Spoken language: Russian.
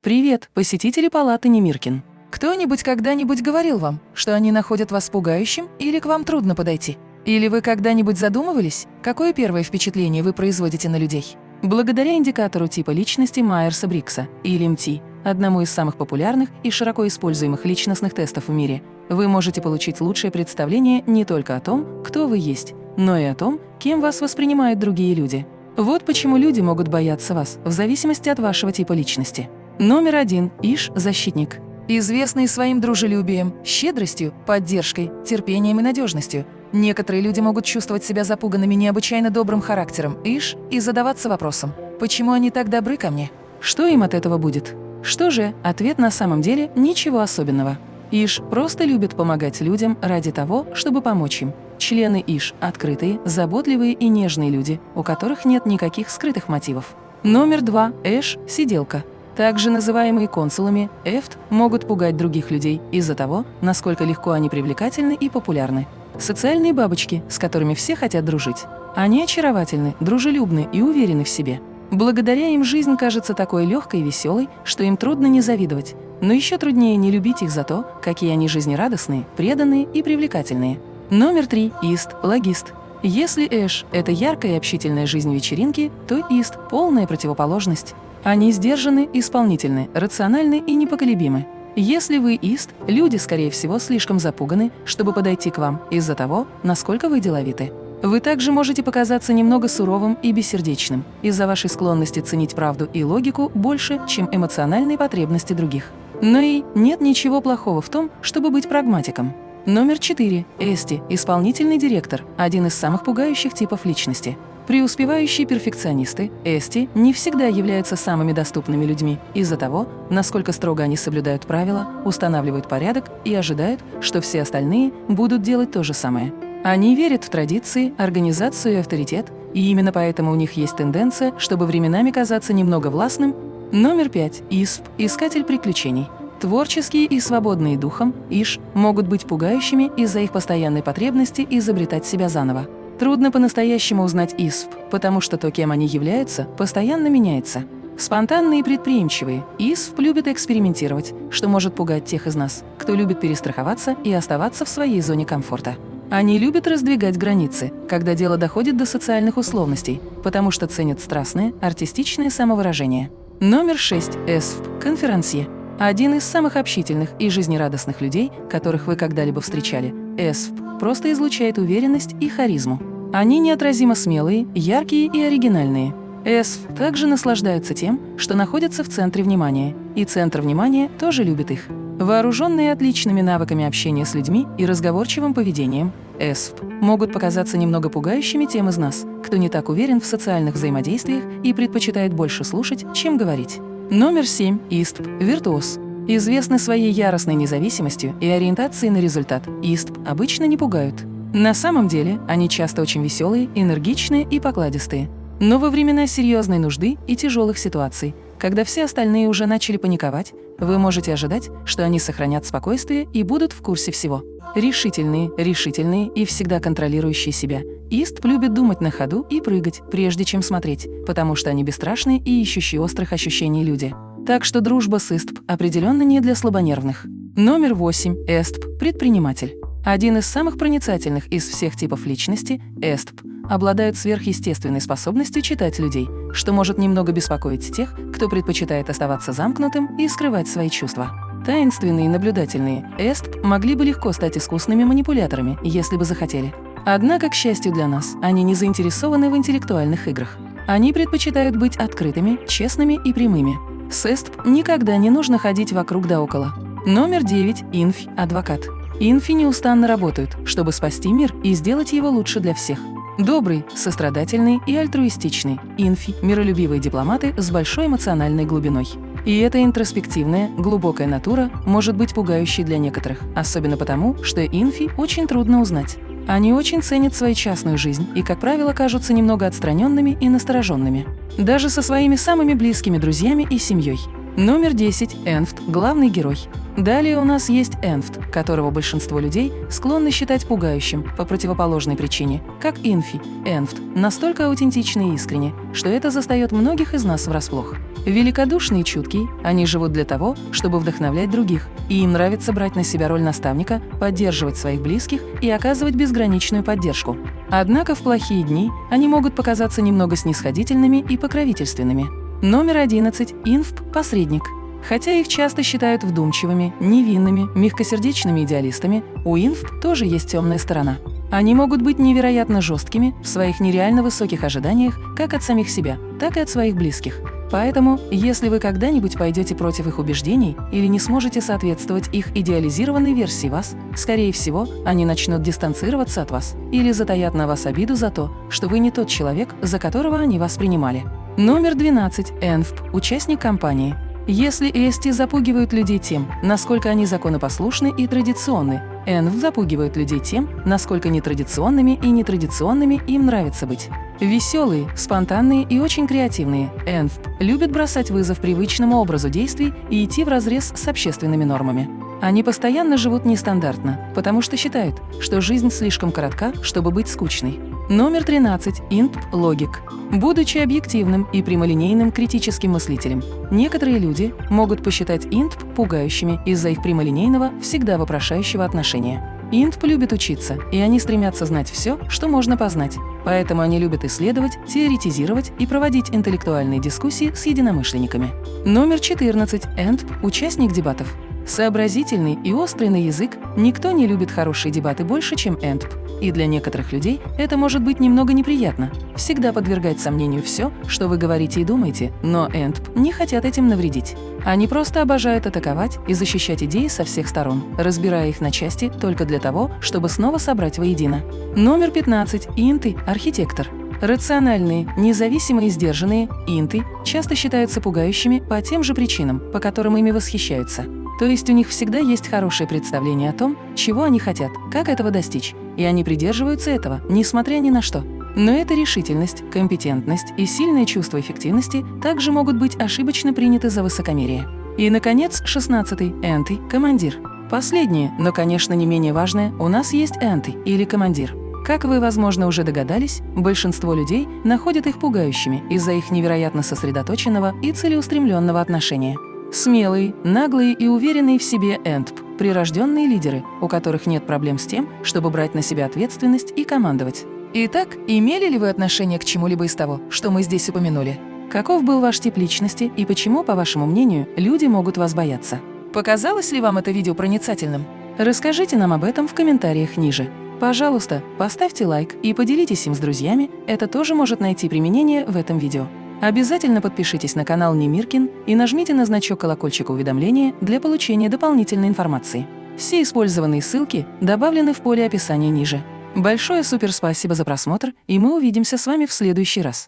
Привет, посетители палаты Немиркин. Кто-нибудь когда-нибудь говорил вам, что они находят вас пугающим или к вам трудно подойти? Или вы когда-нибудь задумывались, какое первое впечатление вы производите на людей? Благодаря индикатору типа личности Майерса-Брикса, или МТ, одному из самых популярных и широко используемых личностных тестов в мире, вы можете получить лучшее представление не только о том, кто вы есть, но и о том, кем вас воспринимают другие люди. Вот почему люди могут бояться вас в зависимости от вашего типа личности. Номер один – Иш – защитник. Известный своим дружелюбием, щедростью, поддержкой, терпением и надежностью – Некоторые люди могут чувствовать себя запуганными необычайно добрым характером Иш и задаваться вопросом, почему они так добры ко мне? Что им от этого будет? Что же, ответ на самом деле ничего особенного. Иш просто любит помогать людям ради того, чтобы помочь им. Члены Иш – открытые, заботливые и нежные люди, у которых нет никаких скрытых мотивов. Номер два – Эш – сиделка. Также называемые консулами, эфт, могут пугать других людей из-за того, насколько легко они привлекательны и популярны. Социальные бабочки, с которыми все хотят дружить. Они очаровательны, дружелюбны и уверены в себе. Благодаря им жизнь кажется такой легкой и веселой, что им трудно не завидовать. Но еще труднее не любить их за то, какие они жизнерадостные, преданные и привлекательные. Номер три – Ист, логист. Если Эш – это яркая и общительная жизнь вечеринки, то Ист – полная противоположность. Они сдержаны, исполнительны, рациональны и непоколебимы. Если вы ист, люди, скорее всего, слишком запуганы, чтобы подойти к вам из-за того, насколько вы деловиты. Вы также можете показаться немного суровым и бессердечным из-за вашей склонности ценить правду и логику больше, чем эмоциональные потребности других. Но и нет ничего плохого в том, чтобы быть прагматиком. Номер 4. Эсти – исполнительный директор, один из самых пугающих типов личности. Преуспевающие перфекционисты, эсти, не всегда являются самыми доступными людьми из-за того, насколько строго они соблюдают правила, устанавливают порядок и ожидают, что все остальные будут делать то же самое. Они верят в традиции, организацию и авторитет, и именно поэтому у них есть тенденция, чтобы временами казаться немного властным. Номер пять. ИСП – искатель приключений. Творческие и свободные духом, ИШ, могут быть пугающими из-за их постоянной потребности изобретать себя заново. Трудно по-настоящему узнать ИСП, потому что то, кем они являются, постоянно меняется. Спонтанные и предприимчивые, ИСП любят экспериментировать, что может пугать тех из нас, кто любит перестраховаться и оставаться в своей зоне комфорта. Они любят раздвигать границы, когда дело доходит до социальных условностей, потому что ценят страстное, артистичное самовыражение. Номер 6. ЭСФ. Конферансье. Один из самых общительных и жизнерадостных людей, которых вы когда-либо встречали, ЭСФ, просто излучает уверенность и харизму. Они неотразимо смелые, яркие и оригинальные. ЭСФ также наслаждаются тем, что находятся в центре внимания, и центр внимания тоже любит их. Вооруженные отличными навыками общения с людьми и разговорчивым поведением, ЭСФ могут показаться немного пугающими тем из нас, кто не так уверен в социальных взаимодействиях и предпочитает больше слушать, чем говорить. Номер 7. ИСТП. Виртуоз известны своей яростной независимостью и ориентацией на результат, ИСТП обычно не пугают. На самом деле они часто очень веселые, энергичные и покладистые. Но во времена серьезной нужды и тяжелых ситуаций, когда все остальные уже начали паниковать, вы можете ожидать, что они сохранят спокойствие и будут в курсе всего. Решительные, решительные и всегда контролирующие себя. Ист любит думать на ходу и прыгать, прежде чем смотреть, потому что они бесстрашные и ищущие острых ощущений люди. Так что дружба с ИСТП определенно не для слабонервных. Номер 8. ЭСТП – предприниматель. Один из самых проницательных из всех типов личности, ЭСТП, обладает сверхъестественной способностью читать людей, что может немного беспокоить тех, кто предпочитает оставаться замкнутым и скрывать свои чувства. Таинственные и наблюдательные ЭСТП могли бы легко стать искусными манипуляторами, если бы захотели. Однако, к счастью для нас, они не заинтересованы в интеллектуальных играх. Они предпочитают быть открытыми, честными и прямыми, с ЭСТП никогда не нужно ходить вокруг да около. Номер 9. Инфи – адвокат. Инфи неустанно работают, чтобы спасти мир и сделать его лучше для всех. Добрый, сострадательный и альтруистичный. Инфи – миролюбивые дипломаты с большой эмоциональной глубиной. И эта интроспективная, глубокая натура может быть пугающей для некоторых, особенно потому, что инфи очень трудно узнать. Они очень ценят свою частную жизнь и, как правило, кажутся немного отстраненными и настороженными. Даже со своими самыми близкими друзьями и семьей. Номер 10. Энфт – главный герой. Далее у нас есть Энфт, которого большинство людей склонны считать пугающим по противоположной причине, как Инфи. Энфт настолько аутентичный и искренне, что это застает многих из нас врасплох. Великодушный и чуткий, они живут для того, чтобы вдохновлять других, и им нравится брать на себя роль наставника, поддерживать своих близких и оказывать безграничную поддержку. Однако в плохие дни они могут показаться немного снисходительными и покровительственными. Номер 11. Инфп – посредник. Хотя их часто считают вдумчивыми, невинными, мягкосердечными идеалистами, у инфп тоже есть темная сторона. Они могут быть невероятно жесткими в своих нереально высоких ожиданиях как от самих себя, так и от своих близких. Поэтому, если вы когда-нибудь пойдете против их убеждений или не сможете соответствовать их идеализированной версии вас, скорее всего, они начнут дистанцироваться от вас или затаят на вас обиду за то, что вы не тот человек, за которого они вас принимали. Номер 12. ЭНФП. Участник компании. Если EST запугивают людей тем, насколько они законопослушны и традиционны, ЭНФ запугивают людей тем, насколько нетрадиционными и нетрадиционными им нравится быть. Веселые, спонтанные и очень креативные, ЭНФ любят бросать вызов привычному образу действий и идти вразрез с общественными нормами. Они постоянно живут нестандартно, потому что считают, что жизнь слишком коротка, чтобы быть скучной. Номер 13. Инп логик. Будучи объективным и прямолинейным критическим мыслителем, некоторые люди могут посчитать инп пугающими из-за их прямолинейного, всегда вопрошающего отношения. Инп любит учиться, и они стремятся знать все, что можно познать. Поэтому они любят исследовать, теоретизировать и проводить интеллектуальные дискуссии с единомышленниками. Номер 14. Энтп – участник дебатов. Сообразительный и острый на язык, никто не любит хорошие дебаты больше, чем Энтп. И для некоторых людей это может быть немного неприятно. Всегда подвергать сомнению все, что вы говорите и думаете, но Энтп не хотят этим навредить. Они просто обожают атаковать и защищать идеи со всех сторон, разбирая их на части только для того, чтобы снова собрать воедино. Номер 15. Инты – архитектор. Рациональные, независимые сдержанные инты часто считаются пугающими по тем же причинам, по которым ими восхищаются. То есть у них всегда есть хорошее представление о том, чего они хотят, как этого достичь, и они придерживаются этого, несмотря ни на что. Но эта решительность, компетентность и сильное чувство эффективности также могут быть ошибочно приняты за высокомерие. И, наконец, 16-й – энты – командир. Последнее, но, конечно, не менее важное, у нас есть энты или командир. Как вы, возможно, уже догадались, большинство людей находят их пугающими из-за их невероятно сосредоточенного и целеустремленного отношения. Смелые, наглые и уверенные в себе ЭНТП – прирожденные лидеры, у которых нет проблем с тем, чтобы брать на себя ответственность и командовать. Итак, имели ли вы отношение к чему-либо из того, что мы здесь упомянули? Каков был ваш тип личности и почему, по вашему мнению, люди могут вас бояться? Показалось ли вам это видео проницательным? Расскажите нам об этом в комментариях ниже. Пожалуйста, поставьте лайк и поделитесь им с друзьями, это тоже может найти применение в этом видео. Обязательно подпишитесь на канал Немиркин и нажмите на значок колокольчика уведомления для получения дополнительной информации. Все использованные ссылки добавлены в поле описания ниже. Большое суперспасибо за просмотр, и мы увидимся с вами в следующий раз.